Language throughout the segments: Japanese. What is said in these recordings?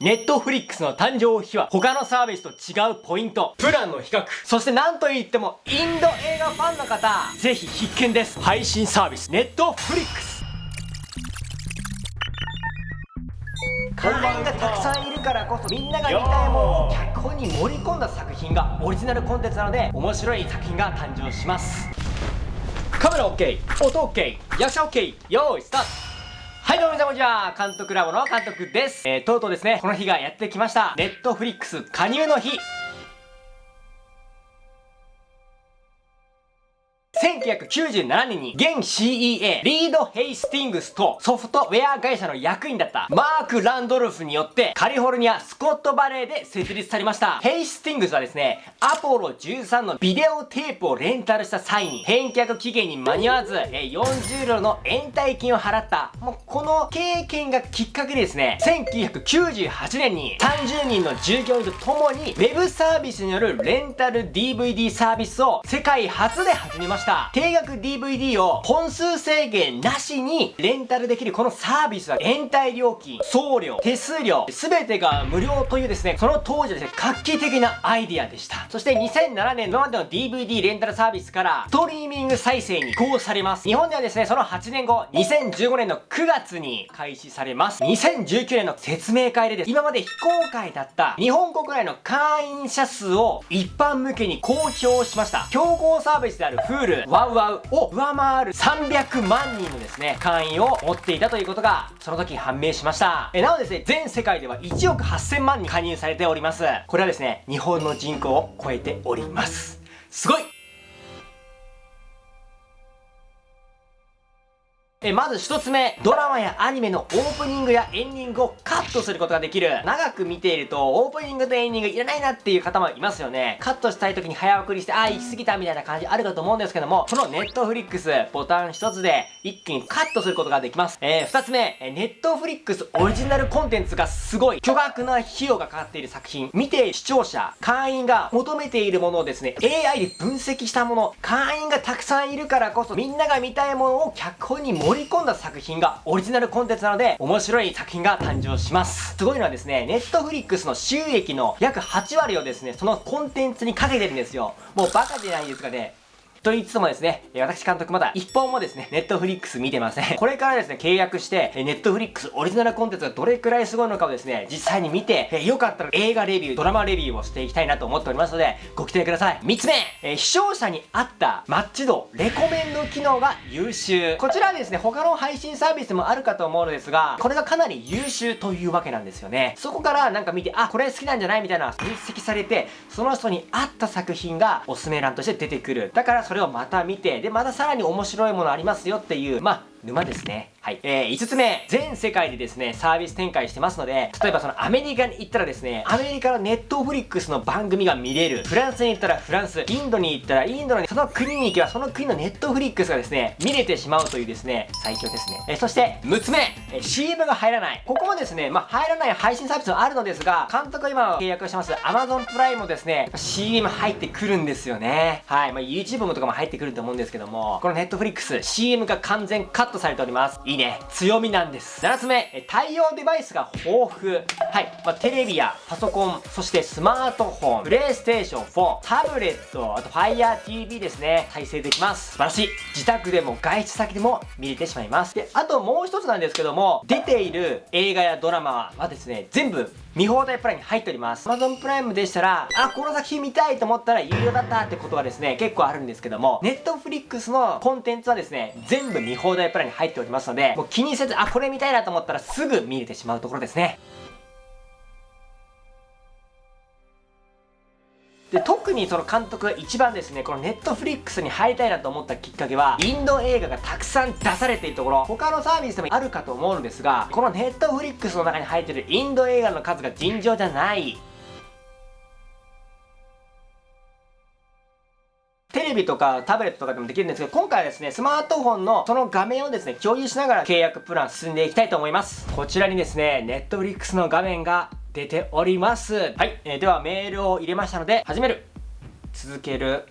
ネットフリックスの誕生秘話、他のサービスと違うポイント、プランの比較、そして何と言ってもインド映画ファンの方、ぜひ必見です。配信サービス、ネットフリックス。会員がたくさんいるからこそみんなが見たいものを脚本に盛り込んだ作品がオリジナルコンテンツなので面白い作品が誕生しますカメラ OK 音 OK 役者 OK 用意スタートこんにちは監督ラボの監督です、えー、とうとうですねこの日がやってきました。ネットフリックス加入の日。1997年に現 CEA リード・ヘイスティングスとソフトウェア会社の役員だったマーク・ランドルフによってカリフォルニア・スコットバレーで設立されました。ヘイスティングスはですねアポロ13のビデオテープをレンタルした際に返却期限に間に合わず40ドルの延滞金を払った。この経験がきっかけでですね1998年に30人の従業員と共にウェブサービスによるレンタル DVD サービスを世界初で始めました定額 DVD を本数制限なしにレンタルできるこのサービスは延滞料金、送料、手数料、すべてが無料というですね、その当時はですね、画期的なアイディアでした。そして2007年のまでの DVD レンタルサービスからストリーミング再生に移行されます。日本ではですね、その8年後、2015年の9月に開始されます。2019年の説明会でです。今まで非公開だった日本国内の会員者数を一般向けに公表しました。競合サービスである Hulu、ワウワウを上回る300万人のですね、会員を持っていたということが、その時判明しました。えなおですね、全世界では1億8000万人加入されております。これはですね、日本の人口を超えております。すごいえまず一つ目、ドラマやアニメのオープニングやエンディングをカットすることができる。長く見ていると、オープニングとエンディングいらないなっていう方もいますよね。カットしたい時に早送りして、あー、行き過ぎたみたいな感じあるかと思うんですけども、このネットフリックス、ボタン一つで一気にカットすることができます。えー、二つ目、ネットフリックスオリジナルコンテンツがすごい、巨額な費用がかかっている作品、見て視聴者、会員が求めているものをですね、AI で分析したもの、会員がたくさんいるからこそ、みんなが見たいものを脚本に盛り込んだ作品がオリジナルコンテンツなので、面白い作品が誕生します。すごいのはですね、ネットフリックスの収益の約8割をですね、そのコンテンツにかけてるんですよ。もうバカじゃないですかね。と言いつつもですね、私監督まだ一本もですね、ネットフリックス見てません。これからですね、契約して、ネットフリックスオリジナルコンテンツがどれくらいすごいのかをですね、実際に見て、よかったら映画レビュー、ドラマレビューをしていきたいなと思っておりますので、ご期待ください。3つ目、え視聴者に合ったマッチ度、レコメンド機能が優秀。こちらはですね、他の配信サービスもあるかと思うのですが、これがかなり優秀というわけなんですよね。そこからなんか見て、あ、これ好きなんじゃないみたいな分析されて、その人に合った作品がおすすめ欄として出てくる。だからそれをまた見て、で、またさらに面白いものありますよっていう、まあ、沼ですね。はい。えー、5つ目、全世界でですね、サービス展開してますので、例えばそのアメリカに行ったらですね、アメリカのネットフリックスの番組が見れる。フランスに行ったらフランス、インドに行ったらインドのその国に行けばその国のネットフリックスがですね、見れてしまうというですね、最強ですね。えー、そして6つ目、えー、CM が入らない。ここもですね、まあ、入らない配信サービスもあるのですが、監督が今契約してます Amazon プライムもですね、CM 入ってくるんですよね。はい。まあ、YouTube もとかも入ってくると思うんですけども、このネットフリックス、CM が完全カットされております。いいね。強みなんです。7つ目、対応デバイスが豊富。はい。まあ、テレビやパソコン、そしてスマートフォン、プレイステーション4、タブレット、あと Fire TV ですね。再生できます。素晴らしい。自宅でも外出先でも見れてしまいます。で、あともう一つなんですけども、出ている映画やドラマはですね、全部見放題プランに入っております。Amazon プライムでしたら、あ、この作品見たいと思ったら有料だったってことはですね、結構あるんですけども、Netflix のコンテンツはですね、全部見放題プランに入っておりますので、もう気にせず、あ、これ見たいなと思ったらすぐ見れてしまうところですね。で、特にその監督が一番ですね、この Netflix に入りたいなと思ったきっかけは、インド映画がたくさん出されているところ、他のサービスでもあるかと思うのですが、この Netflix の中に入っているインド映画の数が尋常じゃない。ビとかタブレットとかでもできるんですけど、今回はですね、スマートフォンのその画面をですね、共有しながら契約プラン進んでいきたいと思います。こちらにですね、 Netflix の画面が出ております。はい、えー、ではメールを入れましたので、始める。続ける。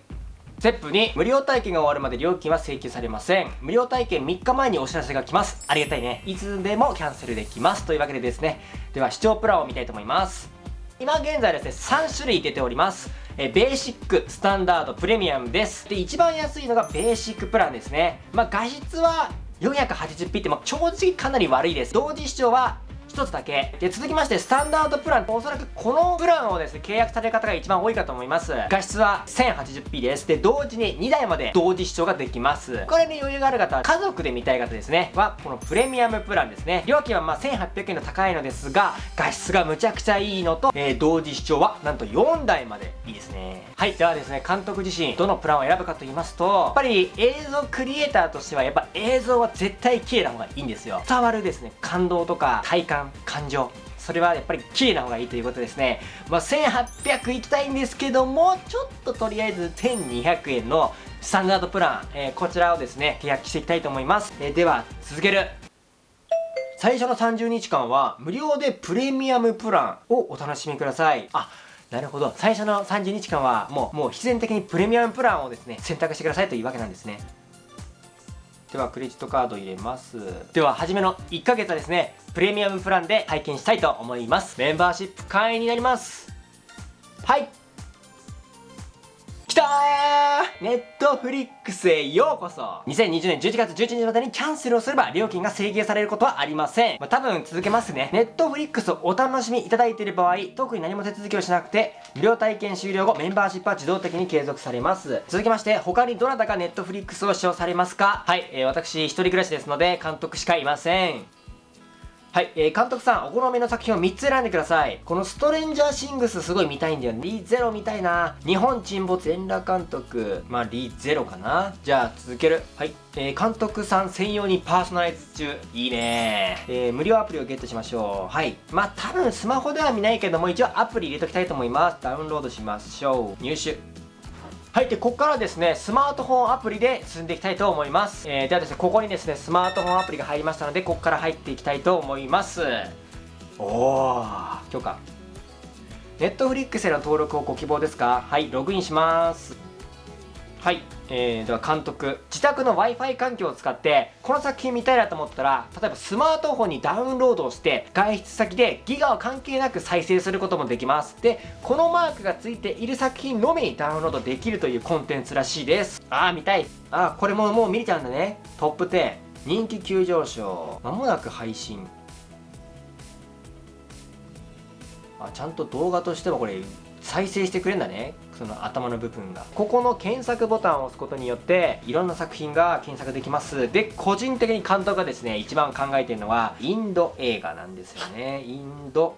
ステップ2無料体験が終わるまで料金は請求されません無料体験3日前にお知らせが来ますありがたいねいつでもキャンセルできますというわけでですねでは視聴プランを見たいと思います今現在ですね3種類出ておりますえベーシック、スタンダード、プレミアムです。で、一番安いのがベーシックプランですね。まあ、画質は 480p ってまあ正直かなり悪いです。同時視聴は1つだけ。で、続きまして、スタンダードプラン。おそらくこのプランをですね、契約される方が一番多いかと思います。画質は 1080p です。で、同時に2台まで同時視聴ができます。これに余裕がある方、家族で見たい方ですね、は、このプレミアムプランですね。料金はまあ1800円と高いのですが、画質がむちゃくちゃいいのと、えー、同時視聴はなんと4台までいいですね。はい。ではですね、監督自身、どのプランを選ぶかと言いますと、やっぱり映像クリエイターとしては、やっぱ映像は絶対綺麗な方がいいんですよ。伝わるですね、感動とか体感、感情、それはやっぱり綺麗な方がいいということですね。まあ、1800いきたいんですけども、ちょっととりあえず1200円のスタンダードプラン、えー、こちらをですね、契約していきたいと思います。えー、では、続ける。最初の30日間は無料でプレミアムプランをお楽しみください。あ、なるほど。最初の30日間はもう、もう必然的にプレミアムプランをですね、選択してくださいというわけなんですね。ではクレジットカード入れます。では初めの1ヶ月はですねプレミアムプランで体験したいと思います。メンバーシップ会員になります。はい。たーネットフリックスへようこそ !2020 年11月11日までにキャンセルをすれば料金が制限されることはありません。まあ、多分続けますね。ネットフリックスをお楽しみいただいている場合、特に何も手続きをしなくて、無料体験終了後、メンバーシップは自動的に継続されます。続きまして、他にどなたがネットフリックスを使用されますか？はい、えー、私一人暮らしですので、監督しかいません。はい、えー、監督さん、お好みの作品を3つ選んでください。このストレンジャーシングスすごい見たいんだよね。リゼロ見たいな。日本沈没全裸監督。まあ、リゼロかな。じゃあ、続ける。はい。えー、監督さん専用にパーソナライズ中。いいねえー、無料アプリをゲットしましょう。はい。まあ、多分スマホでは見ないけども、一応アプリ入れときたいと思います。ダウンロードしましょう。入手。はい、で、ここからですね、スマートフォンアプリで進んでいきたいと思います。えー、ではですね、ここにですね、スマートフォンアプリが入りましたので、ここから入っていきたいと思います。おー、許可。ネットフリックスへの登録をご希望ですか？はい、ログインします。はい。えー、では監督自宅の Wi-Fi 環境を使ってこの作品見たいなと思ったら例えばスマートフォンにダウンロードをして外出先でギガは関係なく再生することもできます。でこのマークがついている作品のみダウンロードできるというコンテンツらしいです。ああ見たい。あこれももう見れちゃうんだね。トップ10人気急上昇。まもなく配信。あちゃんと動画としてはこれ再生してくれるんだね。その頭の部分が。ここの検索ボタンを押すことによっていろんな作品が検索できます。で個人的に監督がですね一番考えてるのはインド映画なんですよね。インド。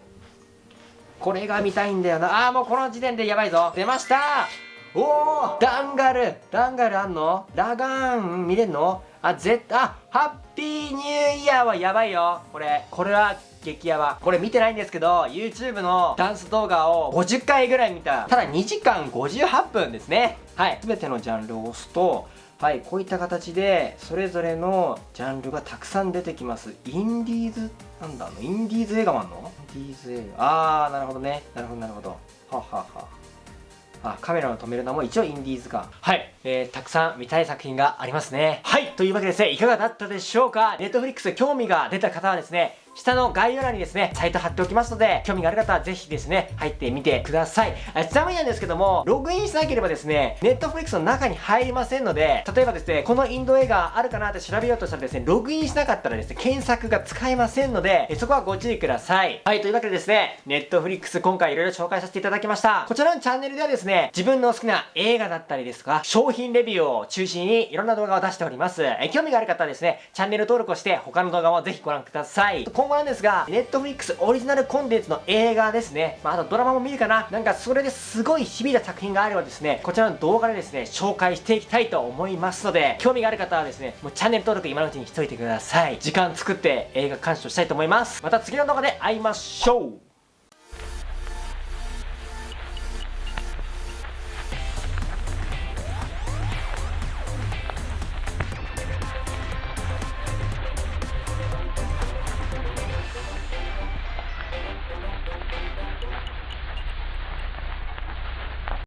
これが見たいんだよな。あーもうこの時点でやばいぞ。出ました。おおダンガル。ダンガルあんの？ラガーン見れんの？あ、絶対、あ、ハッピーニューイヤーはやばいよ。これ、これは激ヤバ。これ見てないんですけど、YouTube のダンス動画を50回ぐらい見た。ただ2時間58分ですね。はい。すべてのジャンルを押すと、はい、こういった形で、それぞれのジャンルがたくさん出てきます。インディーズ、なんだインディーズ映画もあんの？インディーズ映画。あー、なるほどね。なるほど、なるほど。ははは。あ、カメラを止めるのも一応インディーズか。はい。えー、たくさん見たい作品がありますね。はい。というわけでですね、いかがだったでしょうか？ネットフリックス興味が出た方はですね、下の概要欄にですね、サイト貼っておきますので、興味がある方はぜひですね、入ってみてください。ちなみになんですけども、ログインしなければですね、ネットフリックスの中に入りませんので、例えばですね、このインド映画あるかなって調べようとしたらですね、ログインしなかったらですね、検索が使えませんので、そこはご注意ください。はい、というわけでですね、ネットフリックス今回いろいろ紹介させていただきました。こちらのチャンネルではですね、自分の好きな映画だったりですとか、商品レビューを中心にいろんな動画を出しております。え興味がある方はですね、チャンネル登録をして他の動画もぜひご覧ください。今後なんですが、ネットフリックスオリジナルコンテンツの映画ですね。まあ、あとドラマも見るかななんかそれですごい響いた作品があればですね、こちらの動画でですね、紹介していきたいと思いますので、興味がある方はですね、もうチャンネル登録今のうちにしといてください。時間作って映画鑑賞したいと思います。また次の動画で会いましょう